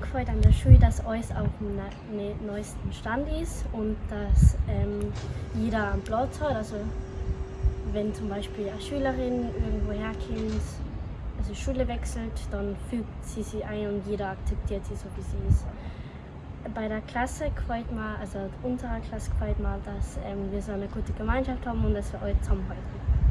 Gefällt an der Schule, dass alles auf dem ne neuesten Stand ist und dass ähm, jeder einen Platz hat. Also wenn zum Beispiel eine Schülerin irgendwo herkommt, also Schule wechselt, dann fügt sie sich ein und jeder akzeptiert sie so wie sie ist. Bei der Klasse gefällt mir, also unserer Klasse gefällt mir, dass ähm, wir so eine gute Gemeinschaft haben und dass wir alle zusammenhalten.